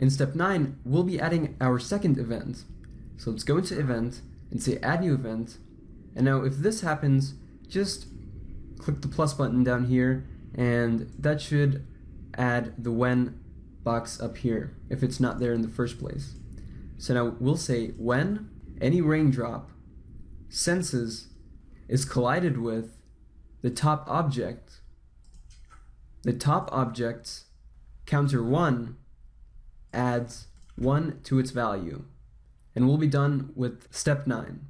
In step 9, we'll be adding our second event. So let's go into event and say add new event. And now if this happens, just click the plus button down here and that should add the when box up here if it's not there in the first place. So now we'll say when any raindrop senses is collided with the top object, the top object's counter 1 adds 1 to its value. And we'll be done with step 9.